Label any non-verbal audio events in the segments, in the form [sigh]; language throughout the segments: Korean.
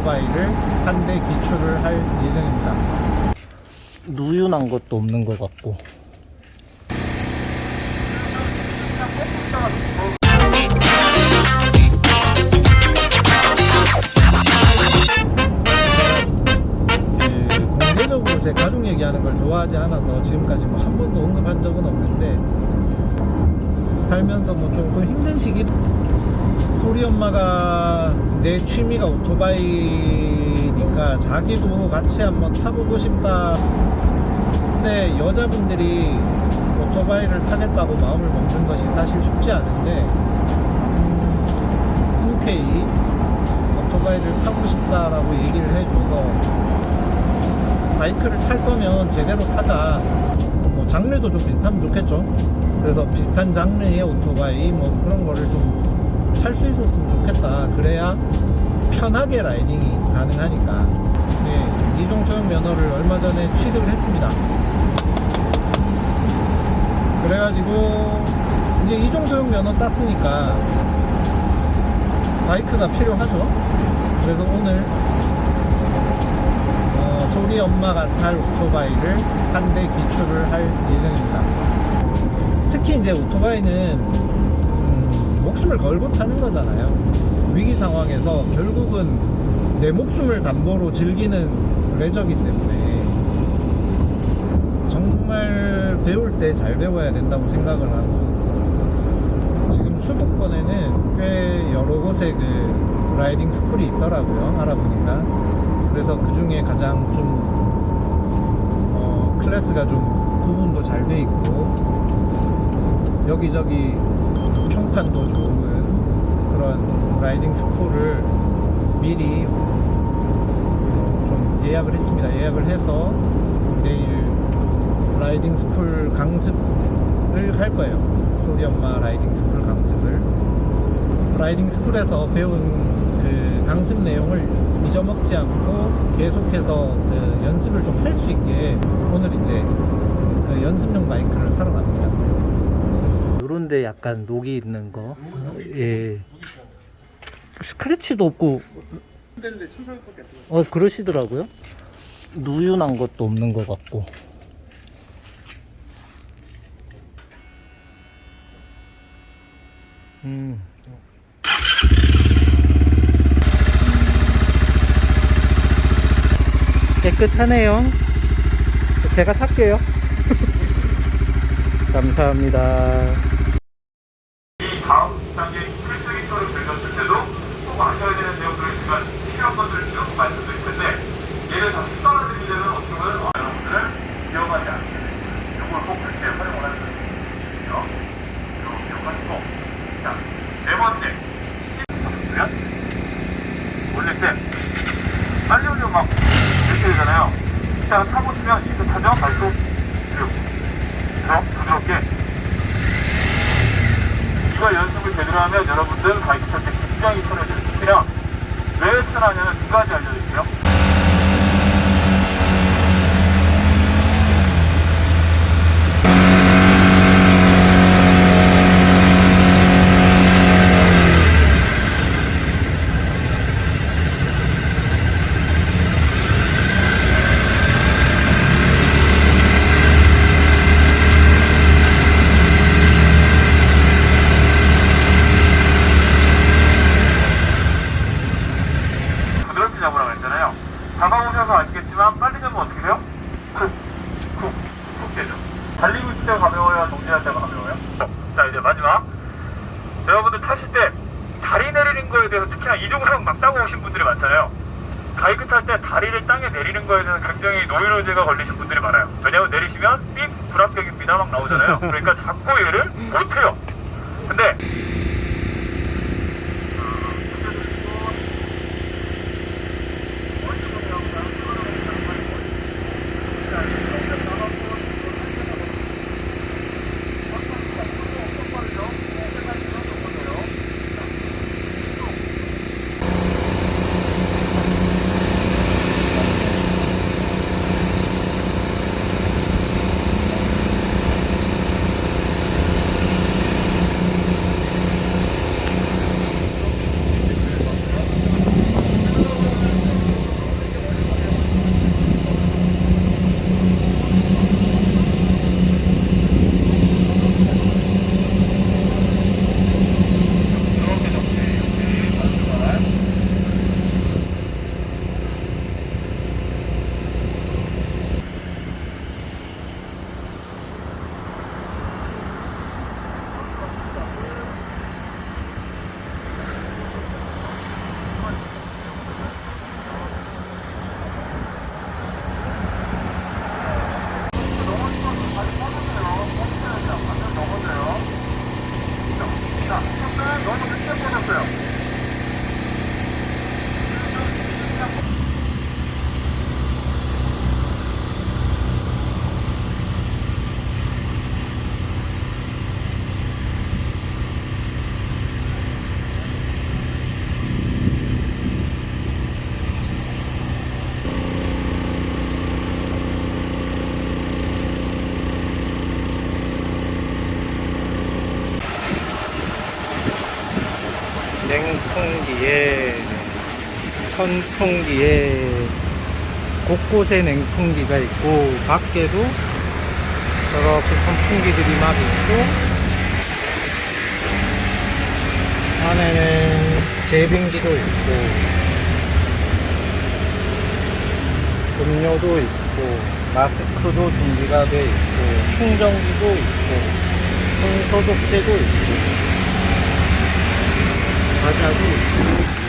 오토바이를 한 대 기출을 할 예정입니다. 누유난 것도 없는 것 같고. 공개적으로 제 가족 얘기하는 걸 좋아하지 않아서 지금까지 뭐 한 번도 언급한 적은 없는데 살면서 뭐 조금 힘든 시기? 소리 엄마가 내 취미가 오토바이니까 자기도 같이 한번 타보고 싶다. 근데 여자분들이 오토바이를 타겠다고 마음을 먹는 것이 사실 쉽지 않은데 흔쾌히 오토바이를 타고 싶다라고 얘기를 해줘서 바이크를 탈 거면 제대로 타자. 뭐 장르도 좀 비슷하면 좋겠죠 그래서 비슷한 장르의 오토바이 뭐 그런 거를 좀 탈 수 있었으면 좋겠다. 그래야 편하게 라이딩이 가능하니까. 네, 이종 소형 면허를 얼마 전에 취득을 했습니다. 그래가지고 이제 이종 소형 면허 땄으니까 바이크가 필요하죠. 그래서 오늘 어, 소리 엄마가 탈 오토바이를 한 대 기출을 할 예정입니다. 특히 이제 오토바이는 음, 목숨을 걸고 타는 거잖아요. 위기 상황에서 결국은 내 목숨을 담보로 즐기는 레저기 때문에 정말 배울 때 잘 배워야 된다고 생각을 하고 지금 수도권에는 꽤 여러 곳에 그 라이딩 스쿨이 있더라고요. 알아보니까. 그래서 그 중에 가장 좀 어, class가 좀 구분도 잘 돼 있고 여기저기 평판도 좋은 그런 riding school을 미리 어, 좀 예약을 했습니다. 예약을 해서 내일 riding school 강습을 할 거예요. 소리 엄마 riding school 강습을 라이딩 스쿨에서 배운 그 강습 내용을 잊어먹지 않고 계속해서 그 연습을 좀 할 수 있게 오늘 이제 그 연습용 바이크를 사러 갑니다. 요런데 약간 녹이 있는 거. 예. 스크래치도 없고. 어 그러시더라고요. 누유난 것도 없는 것 같고. 음. 깨끗하네요. 제가 살게요. [laughs] 감사합니다. 이 다음 단계 필수 기초를 들렸을 때도 꼭 아셔야 되는 내용들을 제가 필요한 것들을 쭉 말씀드릴 텐데 얘를 다 습관화드리려면 어떻게 보면 어, 여러분들을 위험하지 않게 이걸 꼭 그렇게 활용을 하시면 돼요. 이거 기억하시고 자, 네 번째 시면 올릴 때 빨리 올리면 막 이렇게 되잖아요. 자, 타보시면 익숙하죠? 발톱 쭉 그래서 부드럽게 이거 연습을 제대로 하면 여러분들 바이크 탈때 굉장히 편해져요. 특히나 왜 편하냐면 두 가지 알려드릴게요. 부드럽게 잡으라고 잡아보셔서 아시겠지만 빨리 잡으면 어떻게 돼요? 쿡, 쿡, 쿡 되죠. 달리고 있을 때가 가벼워요? 정지할 때가 가벼워요? 자 이제 마지막 여러분들 타실 때 다리 내리는 거에 대해서 특히나 이종상 막 따고 오신 분들이 많잖아요. 바이크 탈 때 다리를 땅에 내리는 거에 대해서 굉장히 노이로제가 걸리신 분들이 많아요. 왜냐면 내리시면 삑 불합격입니다 막 나오잖아요. 그러니까 자꾸 얘를 못해요. 근데 선풍기에 곳곳에 냉풍기가 있고 밖에도 저렇게 선풍기들이 막 있고 안에는 제빙기도 있고 음료도 있고 마스크도 준비가 돼 있고 충전기도 있고 손소독제도 있고 과자도 있고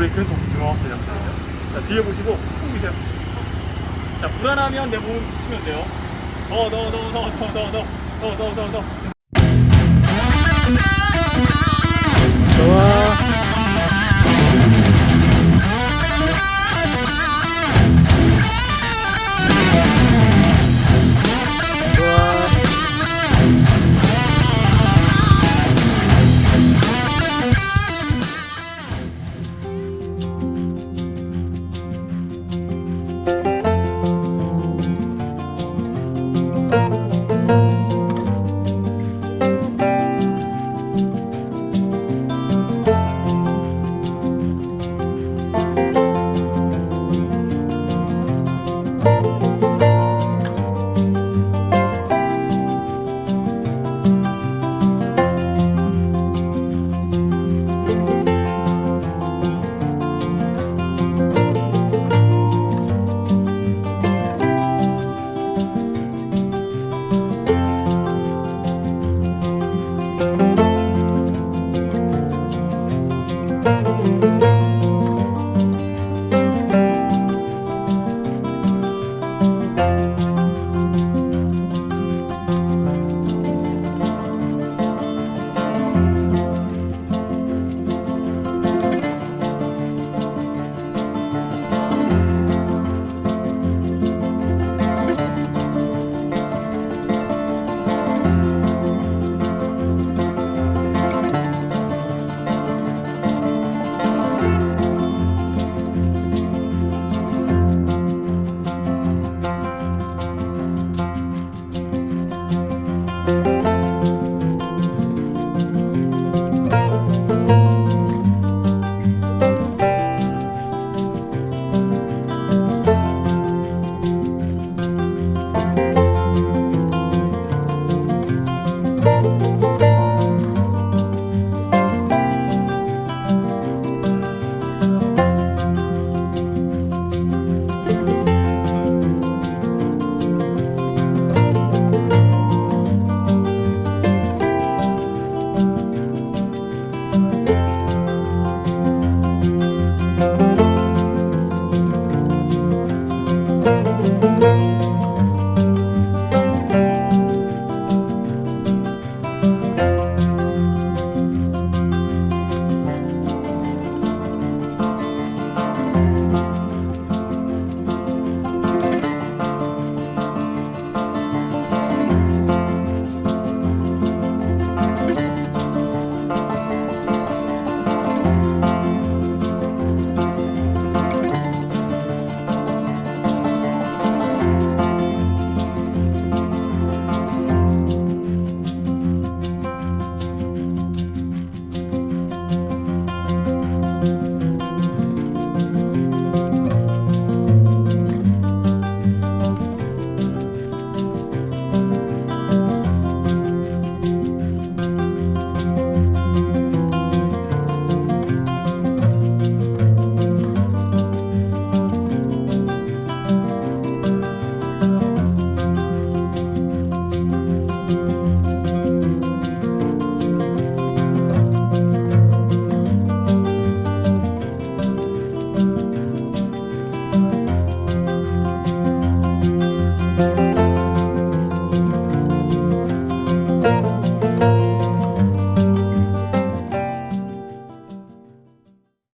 브레이크는 정지 정확하게 잡혀요 자 뒤에 보시고 풍기세요 자 불안하면 내 무릎 붙이면 돼요 넣어 넣어 넣어 넣어 넣어 넣